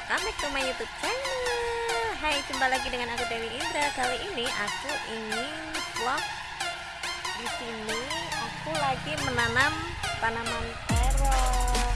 welcome back to my youtube channel. Hai jumpa lagi dengan aku Dewi Indra. Kali ini aku ingin vlog Di sini. Aku lagi menanam tanaman terong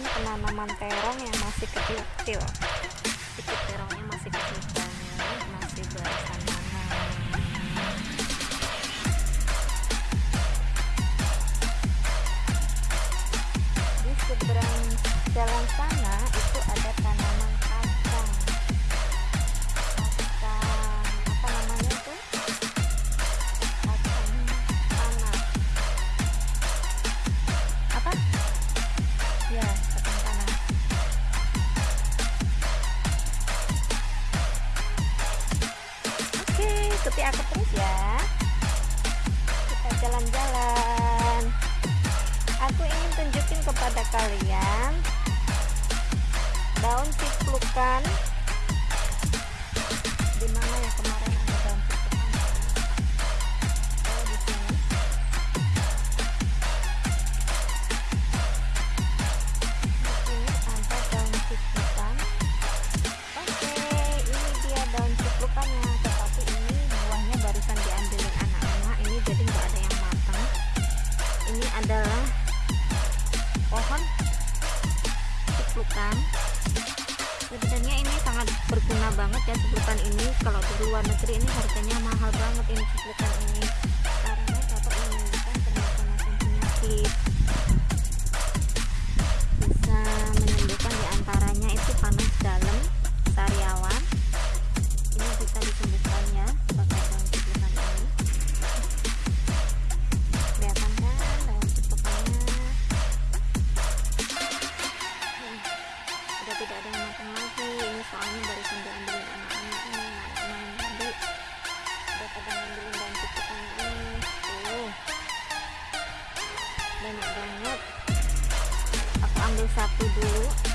lahan penanaman terong yang masih kecil-kecil. Itu terongnya masih kecil banget masih belasan nanam di seberang jalan sana itu ada tanaman kacang. Kacang apa namanya tuh kacang tanah apa? Ya ikuti aku terus ya. Kita jalan-jalan. Aku ingin tunjukin kepada kalian daun ciplukan ciplukan sebenarnya ini sangat berguna banget ya ciplukan ini. Kalau di luar negeri ini harganya mahal banget ini ciplukan ini. Karena dapat menyembuhkan bermacam-macam penyakit bisa menyembuhkan di antaranya itu panas dalam satu dulu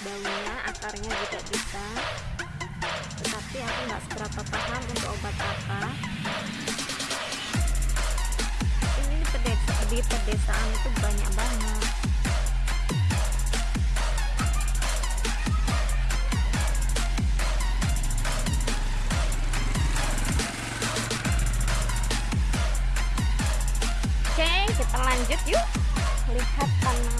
daunnya akarnya juga bisa. Tetapi aku nggak seberapa paham untuk obat apa. Ini di pedesa di pedesaan itu banyak banget. Oke kita lanjut yuk. Lihat tanaman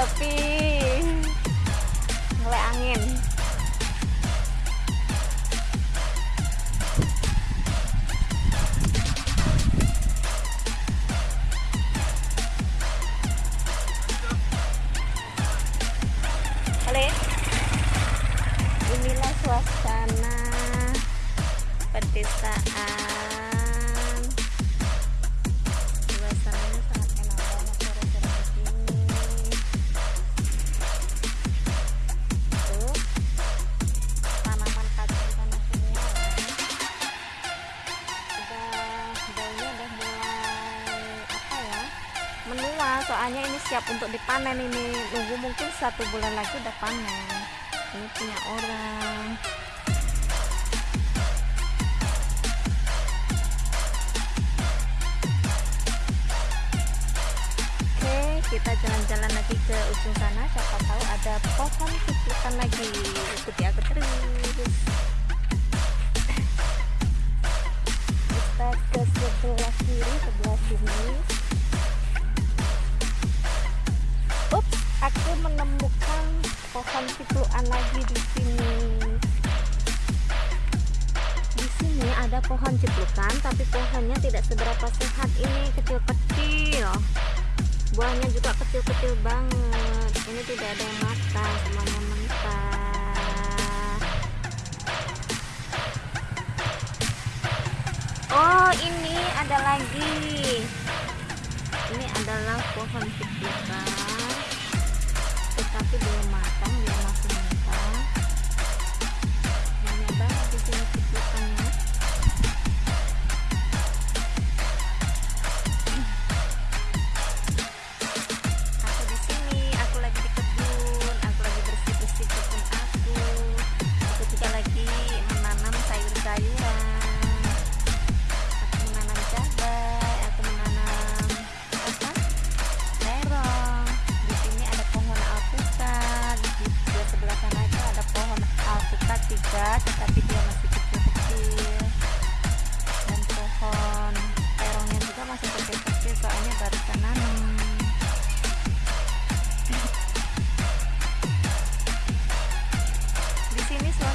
sepi mulai angin. Halo. Inilah suasana pedesaan. Soalnya ini siap untuk dipanen ini. Nunggu mungkin satu bulan lagi udah panen. Ini punya orang. Oke kita jalan-jalan lagi ke ujung sana. Siapa tahu ada pohon cipukan lagi. Ikuti aku terus buahnya juga kecil-kecil banget. Ini tidak ada yang matang semuanya mentah. Oh ini ada lagi. Ini adalah pohon ciplukan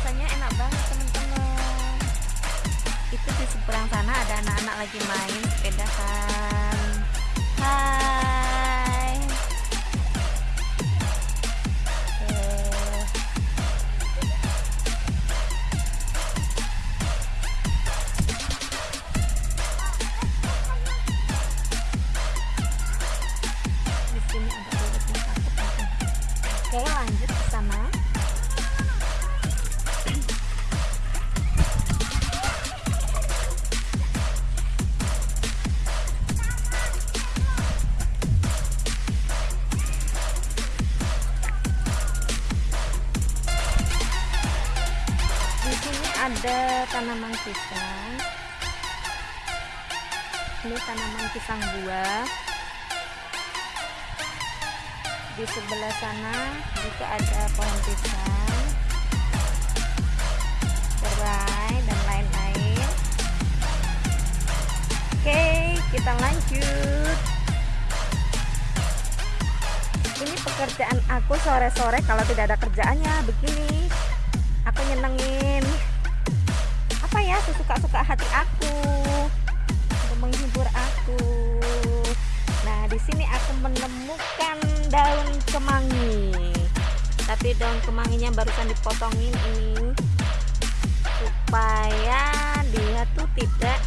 suasananya enak banget teman-teman. Itu di seberang sana ada anak-anak lagi main sepedahan hai. Eh, di sini ada. Oke lanjut ada tanaman pisang. Ini tanaman pisang buah. Di sebelah sana juga ada pohon pisang. Serai dan lain-lain. Oke kita lanjut. Ini pekerjaan aku sore-sore kalau tidak ada kerjaannya begini. Aku nyenengin apa ya sesuka-suka hati aku untuk menghibur aku. Nah di sini aku menemukan daun kemangi. Tapi daun kemanginya barusan dipotongin ini supaya dia tuh tidak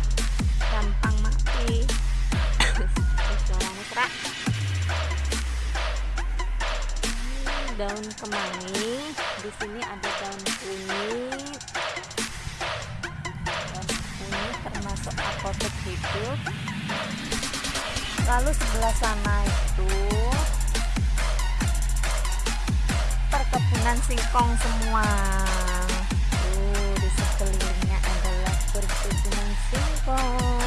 gampang mati. Suaranya serak Ini daun kemangi. Di sini ada daun kunyit hidup lalu sebelah sana itu perkebunan singkong semua. Tuh di sekelilingnya adalah perkebunan singkong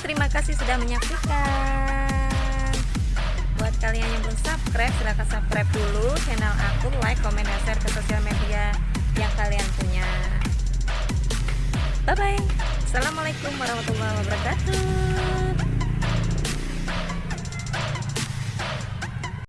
terima kasih sudah menyaksikan. Buat kalian yang belum subscribe, silahkan subscribe dulu channel aku, like, comment, dan share ke sosial media yang kalian punya. Bye bye. Assalamualaikum warahmatullahi wabarakatuh.